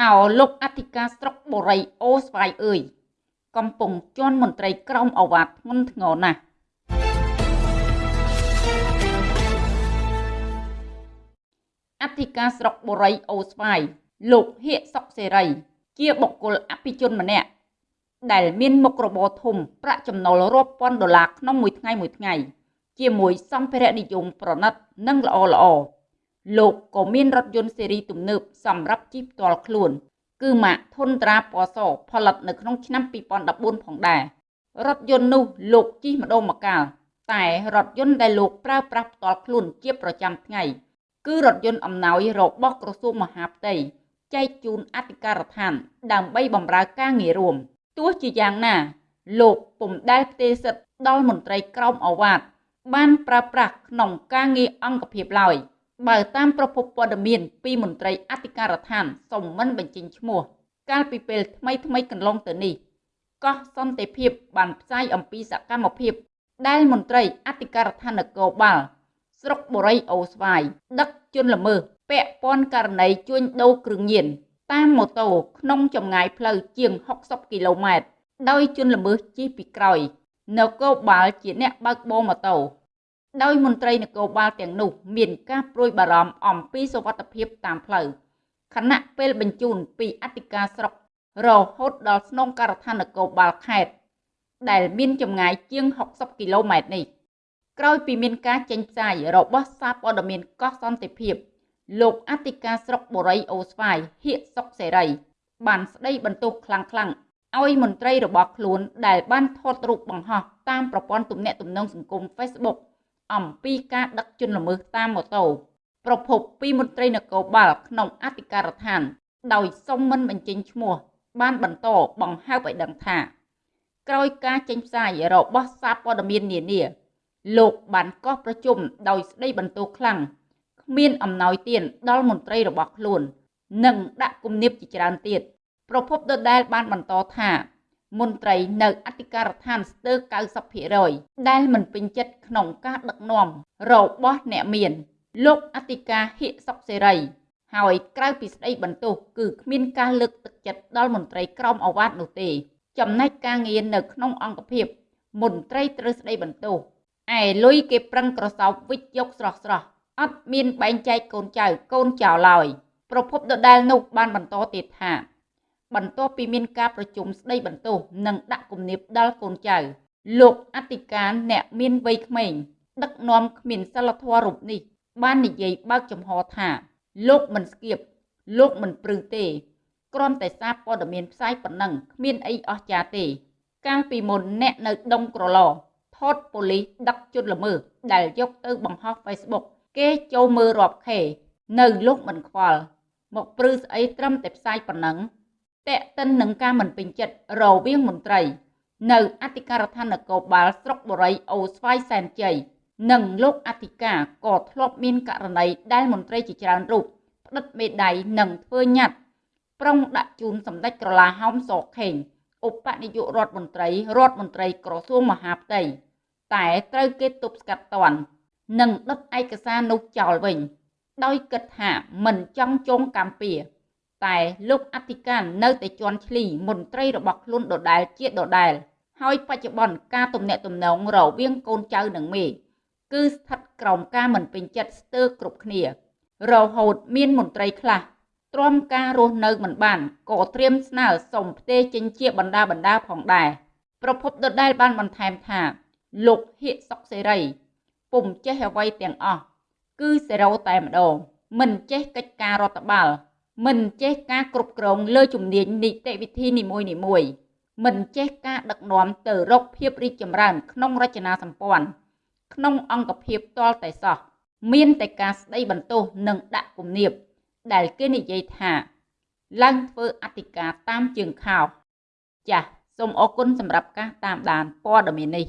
អោលោកអធិការស្រុកបូរីអូស្វាយអើយកំពុងជន់មន្ត្រីក្រមអវ៉ាធ្ងន់ធ្ងរណាស់អធិការស្រុកបូរីអូស្វាយលោកហៀកសុកសេរី ជាបុគ្គលអភិជនម្នាក់ដែលមានមុខរបរធំប្រាក់ចំណូលរាប់ពាន់ដុល្លារក្នុងមួយថ្ងៃមួយថ្ងៃ ជាមួយសម្ភារៈនិយមប្រណិត និងល្អល្អ លោកក៏មានរថយន្តស៊េរីទំនើបសម្រាប់ជិះផ្ទាល់ខ្លួន គឺម៉ាកធុនត្រាពណ៌សផលិតនៅក្នុងឆ្នាំ2014ផងដែររថយន្តនោះលោកជិះម្ដងម្កាលតែរថយន្តដែលលោកប្រើប្រាស់ផ្ទាល់ខ្លួនជាប្រចាំថ្ងៃគឺរថយន្តអំណោយរបស់ក្រសួងមហាផ្ទៃចែកជូនអធិការដ្ឋាន ដើម្បីបម្រើការងាររួមទោះជាយ៉ាងណា លោកពុំដែលផ្ទេរសិទ្ធដល់មន្ត្រីក្រមអាវ៉ាតបានប្រើប្រាស់ក្នុងការងារអង្គភាពឡើយ បើតាមប្រភពព័ត៌មានពីមន្ត្រីអធិការដ្ឋានសុំមិនបញ្ចេញឈ្មោះ កាលពីពេលថ្មីថ្មីកន្លងទៅនេះកោះសន្តិភាពបានផ្សាយអំពីសកម្មភាពដែលមន្ត្រីអធិការដ្ឋាននគរបាលស្រុកបូរីអូស្វាយដឹកជនល្មើសពាក់ព័ន្ធករណីជួញដូរគ្រឿងញៀនតាមម៉ូតូក្នុងចម្ងាយផ្លូវជាង60គីឡូម៉ែត្រដោយជនល្មើសជិះពីក្រោយនគរបាលជាអ្នកបើកបរម៉ូតូ ដោយមន្ត្រីនគរបាលទាំងនោះ មានការព្រួយបារម្ភអំពីសុវត្ថិភាពតាមផ្លូវខណៈពេលបញ្ជូនពីអធិការស្រុករហូតដល់ស្នងការដ្ឋាននគរបាលខេត្តដែលមានចម្ងាយជាង60គីឡូម៉ែត្រនេះក្រោយពីមានការចេញផ្សាយរបស់សារព័ត៌មានកោះសន្តិភាព លោកអធិការស្រុកបូរីអូស្វាយហៀកសុកសេរី បានស្ដីបន្ទោសខ្លាំងខ្លាំងឲ្យមន្ត្រីរបស់ខ្លួនដែលបានថតរូបបង្ហោះតាមប្រព័ន្ធទំនាក់ទំនងសង្គម Facebook អំពីការដឹកជនល្មើសតាមម៉ូតូប្រភពពីមន្ត្រីនគរបាលក្នុងអធិការដ្ឋាន ដោយសុំមិនបញ្ចេញឈ្មោះ បានបន្តបង្ហើបឲ្យដឹងថាក្រោយការចេញផ្សាយរបស់សារព័ត៌មាននានា លោកបានកោះប្រជុំដោយស្ដីបន្ទោសខ្លាំងគ្មានអំណោយទានដល់មន្ត្រីរបស់ខ្លួន និងដាក់គំនាបជាច្រើនទៀតប្រពន្ធដដែលបានបន្តថា មន្ត្រីនៅអធិការដ្ឋានស្ទើរ90%ដែលមិនពេញចិត្តក្នុងការដឹកនាំរបស់អ្នកមានលោកអធិការហៀកសុកសេរីហើយក្រៅពីស្ដីបន្ទោសគឺគ្មានការលើកទឹកចិត្តដល់មន្ត្រីក្រមអាវ៉ាត់នោះទេ ចំណែកការងារនៅក្នុងអង្គភាពមន្ត្រីត្រូវស្ដីបន្ទោសឯលុយគេប្រឹងក្រសោបវិចយកស្រស់ស្រស់អត់មានបែងចែកកូនចៅកូនចៅឡើយប្រភពដដែលនោះបានបន្តទៀតថា បន្ទាប់ពីមានការប្រជុំស្ដីបន្ទោសនិងដាក់គំនាបដល់កូនចៅ លោកអធិការអ្នកមានវ័យក្មេងដឹកនាំគ្មានសិលធម៌រូបនេះ បាននិយាយបើកចំហថា លោកមិនស្គៀបលោកមិនព្រឺទេគ្រាន់តែសារព័ត៌មានផ្សាយប៉ុណ្ណឹងគ្មានអីអស្ចារ្យទេ កាលពីមុនអ្នកនៅដុងក្រឡថតប៉ូលីសដឹកជនល្មើសដែលយកទៅបង្ហោះ Facebook គេចូលមើលរាប់ខេនៅលោកមិនខ្វល់មកព្រឺស្អីត្រឹមតែផ្សាយប៉ុណ្ណឹង តេតិននឹងការមិនពេញចិត្តរវាងមន្ត្រី នៅអធិការដ្ឋាននគរបាលស្រុកបូរីអូស្វាយសែនជ័យនិងលោកអធិការក៏ធ្លាប់មានករណីដែលមន្ត្រីជាច្រើនរូបផ្តិតមេដៃនិងធ្វើញត្តិប្រុងដាក់ជូនសម្ដេចក្រឡាហោមសខេងឧបនាយករដ្ឋមន្ត្រីរដ្ឋមន្ត្រីក្រសួងមហាផ្ទៃតែត្រូវគេទប់ស្កាត់តន់និងដុតឯកសារនោះចោលវិញ ដោយគិតថាមិនចង់ចងកម្មពៀ តែលោកអធិការនៅតែជន់ឈ្លីមន្ត្រីរបស់ខ្លួនដដែលជាដដែលហើយបច្ចុប្បន្នការទំនាក់ទំនងរវាងកូនចៅនិងមេគឺស្ថិតក្រោមការមិនពេញចិត្តស្ទើរគ្រប់គ្នា រហូតមានមន្ត្រីខ្លះទ្រាំការរស់នៅមិនបានក៏ត្រៀមស្នើសុំផ្ទេរចេញជាបណ្ដាបណ្ដាផងដែរប្រពន្ធដដែលបានបន្ថែមថា លោកហៀកសុកសេរីពុំចេះអ្វីទាំងអស់គឺសេរ៉ូតែម្ដងមិនចេះកិច្ចការរដ្ឋបាល មិនចេះការគ្រប់គ្រងលើជំនាញនីតិវិធីនីមួយៗមិនចេះការដឹកនាំទៅរកភាពរីកចម្រើន ក្នុងរចនាសម្ព័ន្ធក្នុងអង្គភាពតលតែសោះមានតែការស្ដីបន្ទោសនិងដាក់គំនាបដែលគេនិយាយថាឡើងធ្វើអធិការតាមជើងខោចាសសូមអរគុណសម្រាប់ការតាមដានព័ត៌មាននេះ